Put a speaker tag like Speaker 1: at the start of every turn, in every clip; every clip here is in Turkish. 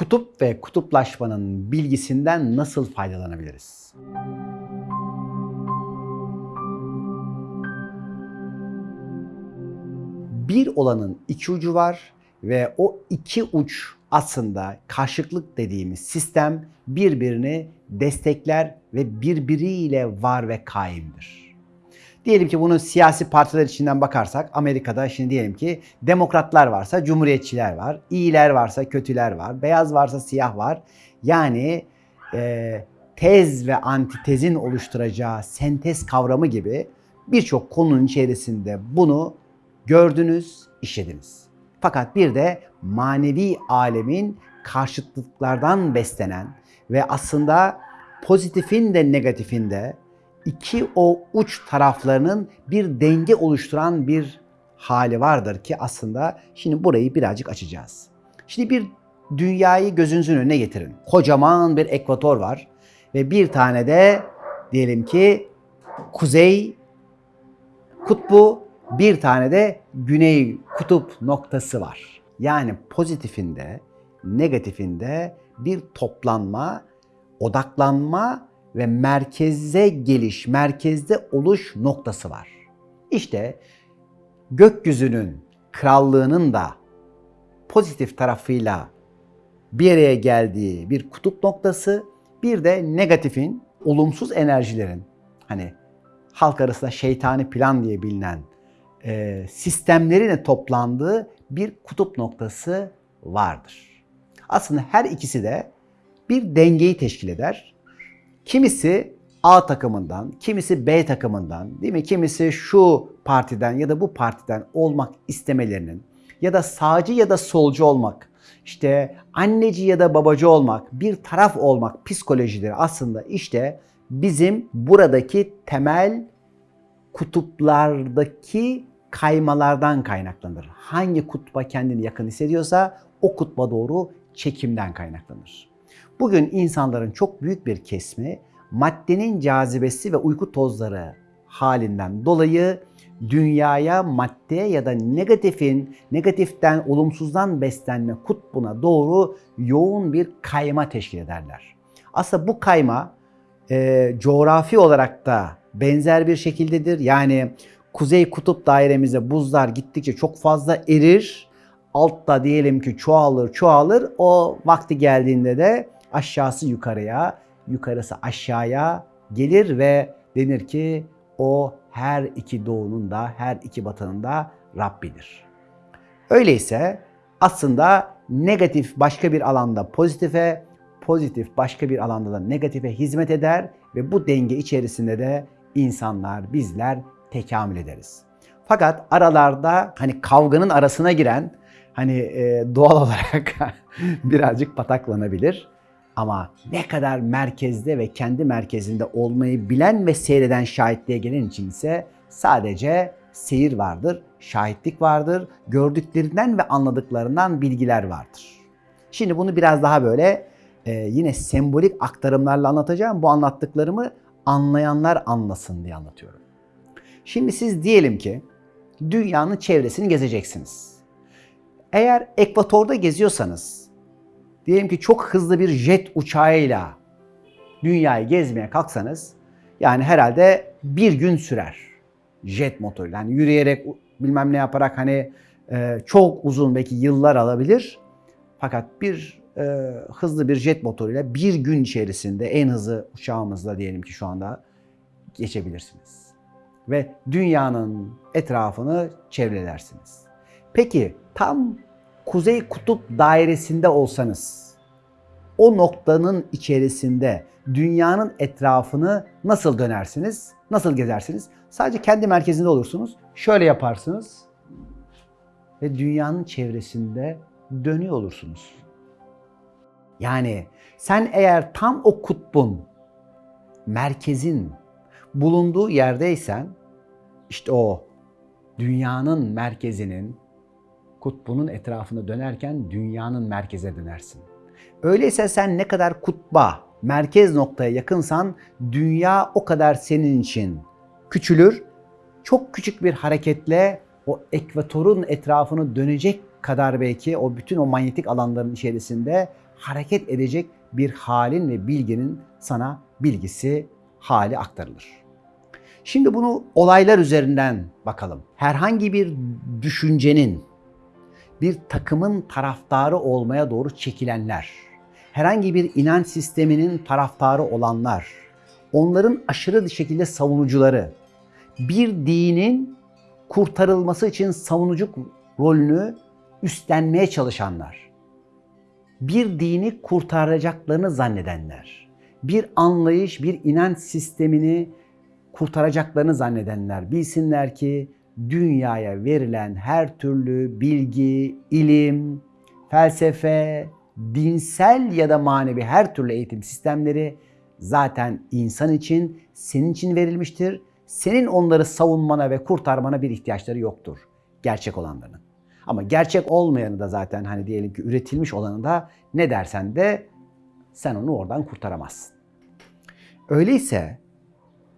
Speaker 1: kutup ve kutuplaşmanın bilgisinden nasıl faydalanabiliriz? Bir olanın iki ucu var ve o iki uç aslında karşıtlık dediğimiz sistem birbirini destekler ve birbiriyle var ve kaimdir. Diyelim ki bunu siyasi partiler içinden bakarsak Amerika'da şimdi diyelim ki demokratlar varsa cumhuriyetçiler var, iyiler varsa kötüler var, beyaz varsa siyah var. Yani e, tez ve antitezin oluşturacağı sentez kavramı gibi birçok konunun içerisinde bunu gördünüz, işlediniz. Fakat bir de manevi alemin karşıtlıklardan beslenen ve aslında pozitifin de negatifin de iki o uç taraflarının bir denge oluşturan bir hali vardır ki aslında şimdi burayı birazcık açacağız. Şimdi bir dünyayı gözünüzün önüne getirin. Kocaman bir ekvator var ve bir tane de diyelim ki kuzey kutbu, bir tane de güney kutup noktası var. Yani pozitifinde, negatifinde bir toplanma, odaklanma ve merkeze geliş, merkezde oluş noktası var. İşte gökyüzünün krallığının da pozitif tarafıyla bir araya geldiği bir kutup noktası, bir de negatifin, olumsuz enerjilerin hani halk arasında şeytani plan diye bilinen e, sistemlerin toplandığı bir kutup noktası vardır. Aslında her ikisi de bir dengeyi teşkil eder. Kimisi A takımından, kimisi B takımından, değil mi? Kimisi şu partiden ya da bu partiden olmak istemelerinin ya da sağcı ya da solcu olmak, işte anneci ya da babacı olmak, bir taraf olmak psikolojileri aslında işte bizim buradaki temel kutuplardaki kaymalardan kaynaklanır. Hangi kutba kendini yakın hissediyorsa o kutba doğru çekimden kaynaklanır. Bugün insanların çok büyük bir kesimi maddenin cazibesi ve uyku tozları halinden dolayı dünyaya madde ya da negatifin, negatiften, olumsuzdan beslenme kutbuna doğru yoğun bir kayma teşkil ederler. Aslında bu kayma e, coğrafi olarak da benzer bir şekildedir. Yani kuzey kutup dairemize buzlar gittikçe çok fazla erir. Altta diyelim ki çoğalır çoğalır. O vakti geldiğinde de aşağısı yukarıya, yukarısı aşağıya gelir ve denir ki o her iki doğunun da her iki batının da Rabbidir. Öyleyse aslında negatif başka bir alanda pozitife, pozitif başka bir alanda da negatife hizmet eder ve bu denge içerisinde de insanlar, bizler tekamül ederiz. Fakat aralarda hani kavganın arasına giren hani doğal olarak birazcık pataklanabilir. Ama ne kadar merkezde ve kendi merkezinde olmayı bilen ve seyreden şahitliğe gelen için ise sadece seyir vardır, şahitlik vardır, gördüklerinden ve anladıklarından bilgiler vardır. Şimdi bunu biraz daha böyle e, yine sembolik aktarımlarla anlatacağım. Bu anlattıklarımı anlayanlar anlasın diye anlatıyorum. Şimdi siz diyelim ki dünyanın çevresini gezeceksiniz. Eğer ekvatorda geziyorsanız, diyelim ki çok hızlı bir jet uçağıyla dünyayı gezmeye kalksanız, yani herhalde bir gün sürer jet motoruyla. Yani yürüyerek bilmem ne yaparak hani e, çok uzun belki yıllar alabilir. Fakat bir e, hızlı bir jet motoruyla bir gün içerisinde en hızlı uçağımızla diyelim ki şu anda geçebilirsiniz. Ve dünyanın etrafını çevrelersiniz. Peki tam kuzey kutup dairesinde olsanız o noktanın içerisinde dünyanın etrafını nasıl dönersiniz? Nasıl gezersiniz? Sadece kendi merkezinde olursunuz. Şöyle yaparsınız ve dünyanın çevresinde dönüyor olursunuz. Yani sen eğer tam o kutbun, merkezin bulunduğu yerdeysen işte o dünyanın merkezinin kutbunun etrafını dönerken dünyanın merkeze dönersin. Öyleyse sen ne kadar kutba, merkez noktaya yakınsan dünya o kadar senin için küçülür. Çok küçük bir hareketle o ekvatorun etrafını dönecek kadar belki o bütün o manyetik alanların içerisinde hareket edecek bir halin ve bilginin sana bilgisi hali aktarılır. Şimdi bunu olaylar üzerinden bakalım. Herhangi bir düşüncenin bir takımın taraftarı olmaya doğru çekilenler, herhangi bir inanç sisteminin taraftarı olanlar, onların aşırı bir şekilde savunucuları, bir dinin kurtarılması için savunucu rolünü üstlenmeye çalışanlar, bir dini kurtaracaklarını zannedenler, bir anlayış, bir inanç sistemini kurtaracaklarını zannedenler bilsinler ki dünyaya verilen her türlü bilgi, ilim, felsefe, dinsel ya da manevi her türlü eğitim sistemleri zaten insan için, senin için verilmiştir. Senin onları savunmana ve kurtarmana bir ihtiyaçları yoktur. Gerçek olanların. Ama gerçek olmayanı da zaten hani diyelim ki üretilmiş olanı da ne dersen de sen onu oradan kurtaramazsın. Öyleyse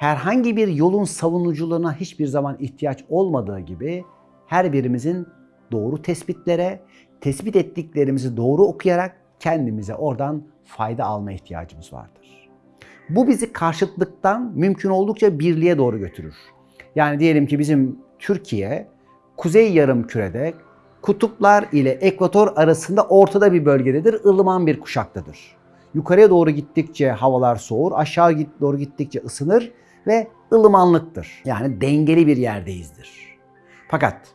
Speaker 1: herhangi bir yolun savunuculuğuna hiçbir zaman ihtiyaç olmadığı gibi her birimizin doğru tespitlere, tespit ettiklerimizi doğru okuyarak kendimize oradan fayda alma ihtiyacımız vardır. Bu bizi karşıtlıktan mümkün oldukça birliğe doğru götürür. Yani diyelim ki bizim Türkiye kuzey yarım kürede kutuplar ile ekvator arasında ortada bir bölgededir, ılıman bir kuşaktadır. Yukarıya doğru gittikçe havalar soğur, aşağı doğru gittikçe ısınır ve ılımanlıktır. Yani dengeli bir yerdeyizdir. Fakat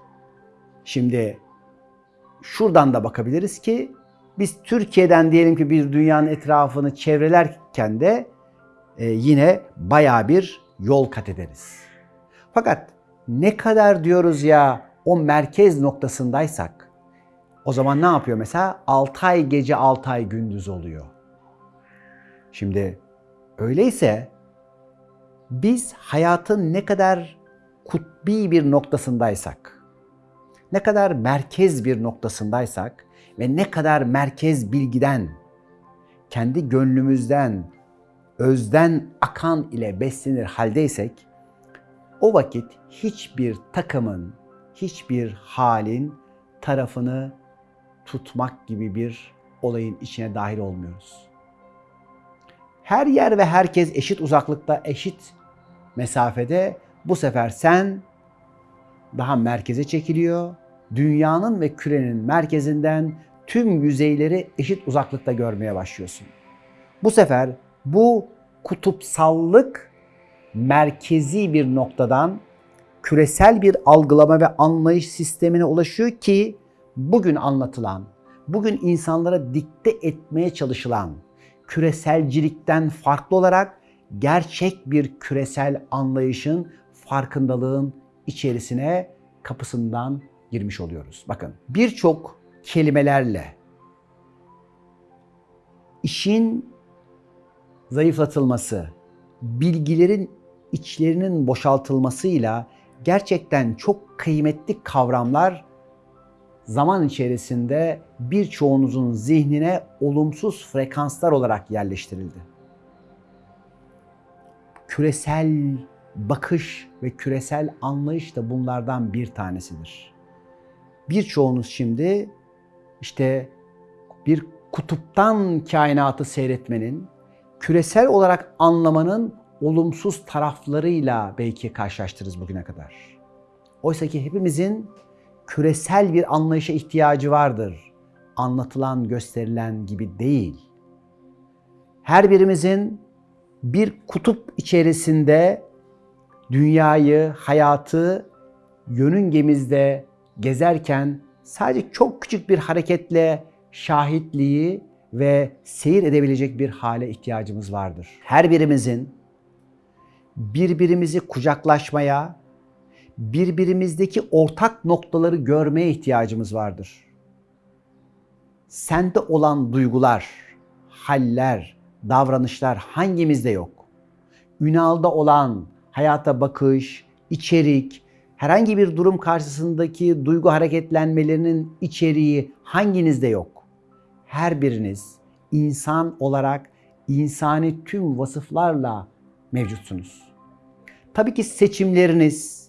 Speaker 1: şimdi şuradan da bakabiliriz ki biz Türkiye'den diyelim ki bir dünyanın etrafını çevrelerken de e, yine baya bir yol kat ederiz. Fakat ne kadar diyoruz ya o merkez noktasındaysak o zaman ne yapıyor mesela? 6 ay gece 6 ay gündüz oluyor. Şimdi öyleyse biz hayatın ne kadar kutbi bir noktasındaysak, ne kadar merkez bir noktasındaysak ve ne kadar merkez bilgiden, kendi gönlümüzden, özden akan ile beslenir haldeysek, o vakit hiçbir takımın, hiçbir halin tarafını tutmak gibi bir olayın içine dahil olmuyoruz. Her yer ve herkes eşit uzaklıkta, eşit mesafede. Bu sefer sen daha merkeze çekiliyor. Dünyanın ve kürenin merkezinden tüm yüzeyleri eşit uzaklıkta görmeye başlıyorsun. Bu sefer bu kutupsallık merkezi bir noktadan küresel bir algılama ve anlayış sistemine ulaşıyor ki bugün anlatılan, bugün insanlara dikte etmeye çalışılan küreselcilikten farklı olarak gerçek bir küresel anlayışın, farkındalığın içerisine kapısından girmiş oluyoruz. Bakın birçok kelimelerle işin zayıflatılması, bilgilerin içlerinin boşaltılmasıyla gerçekten çok kıymetli kavramlar zaman içerisinde birçoğunuzun zihnine olumsuz frekanslar olarak yerleştirildi. Küresel bakış ve küresel anlayış da bunlardan bir tanesidir. Birçoğunuz şimdi işte bir kutuptan kainatı seyretmenin, küresel olarak anlamanın olumsuz taraflarıyla belki karşılaştırırız bugüne kadar. Oysa ki hepimizin küresel bir anlayışa ihtiyacı vardır. Anlatılan, gösterilen gibi değil. Her birimizin bir kutup içerisinde dünyayı, hayatı yörüngemizde gezerken sadece çok küçük bir hareketle şahitliği ve seyir edebilecek bir hale ihtiyacımız vardır. Her birimizin birbirimizi kucaklaşmaya, birbirimizdeki ortak noktaları görmeye ihtiyacımız vardır. Sende olan duygular, haller, davranışlar hangimizde yok? Ünal'da olan hayata bakış, içerik, herhangi bir durum karşısındaki duygu hareketlenmelerinin içeriği hanginizde yok? Her biriniz insan olarak insani tüm vasıflarla mevcutsunuz. Tabii ki seçimleriniz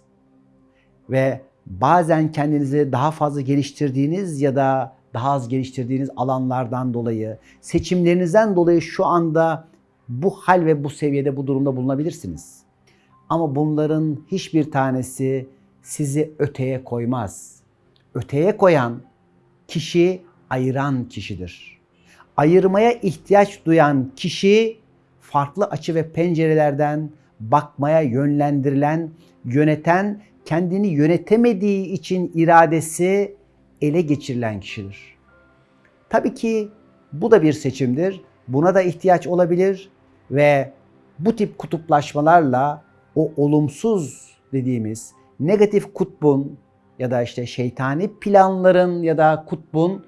Speaker 1: ve bazen kendinizi daha fazla geliştirdiğiniz ya da daha az geliştirdiğiniz alanlardan dolayı, seçimlerinizden dolayı şu anda bu hal ve bu seviyede bu durumda bulunabilirsiniz. Ama bunların hiçbir tanesi sizi öteye koymaz. Öteye koyan kişi ayıran kişidir. Ayırmaya ihtiyaç duyan kişi farklı açı ve pencerelerden bakmaya yönlendirilen, yöneten, kendini yönetemediği için iradesi ele geçirilen kişidir. Tabii ki bu da bir seçimdir. Buna da ihtiyaç olabilir ve bu tip kutuplaşmalarla o olumsuz dediğimiz negatif kutbun ya da işte şeytani planların ya da kutbun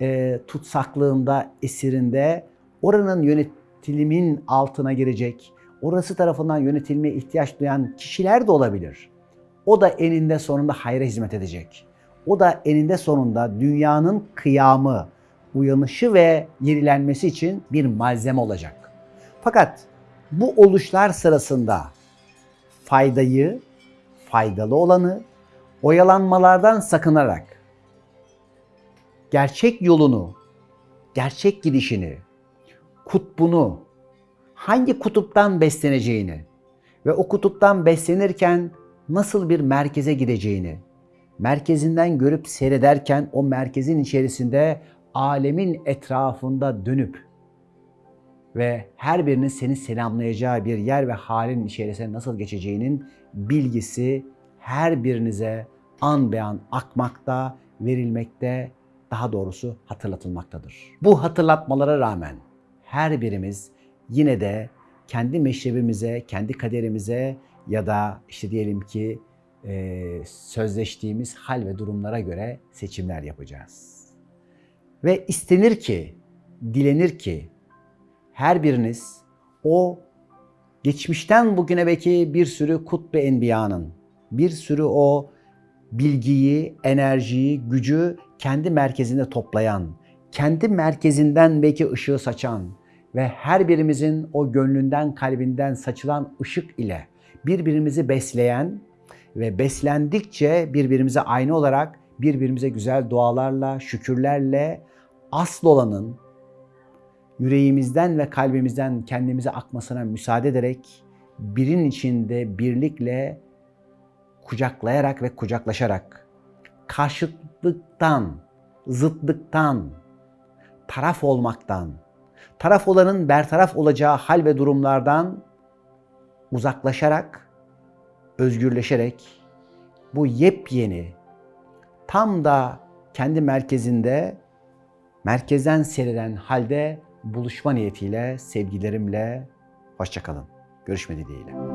Speaker 1: e, tutsaklığında, esirinde oranın yönetilimin altına girecek, orası tarafından yönetilmeye ihtiyaç duyan kişiler de olabilir. O da eninde sonunda hayra hizmet edecek. O da eninde sonunda dünyanın kıyamı, uyanışı ve yenilenmesi için bir malzeme olacak. Fakat bu oluşlar sırasında faydayı, faydalı olanı oyalanmalardan sakınarak gerçek yolunu, gerçek gidişini, kutbunu, hangi kutuptan besleneceğini ve o kutuptan beslenirken nasıl bir merkeze gideceğini, merkezinden görüp seyrederken o merkezin içerisinde alemin etrafında dönüp ve her birinin seni selamlayacağı bir yer ve halin içerisine nasıl geçeceğinin bilgisi her birinize an be an akmakta, verilmekte, daha doğrusu hatırlatılmaktadır. Bu hatırlatmalara rağmen her birimiz yine de kendi meşrebimize, kendi kaderimize ya da işte diyelim ki e, sözleştiğimiz hal ve durumlara göre seçimler yapacağız. Ve istenir ki, dilenir ki her biriniz o geçmişten bugüne belki bir sürü kutbe enbiyanın, bir sürü o bilgiyi, enerjiyi, gücü kendi merkezinde toplayan, kendi merkezinden belki ışığı saçan ve her birimizin o gönlünden, kalbinden saçılan ışık ile birbirimizi besleyen ve beslendikçe birbirimize aynı olarak birbirimize güzel dualarla, şükürlerle asıl olanın yüreğimizden ve kalbimizden kendimize akmasına müsaade ederek birin içinde birlikle kucaklayarak ve kucaklaşarak karşıtlıktan, zıtlıktan, taraf olmaktan, taraf olanın bertaraf olacağı hal ve durumlardan uzaklaşarak, özgürleşerek bu yepyeni, tam da kendi merkezinde, merkezden seyreden halde buluşma niyetiyle sevgilerimle hoşçakalın. Görüşme dileğiyle.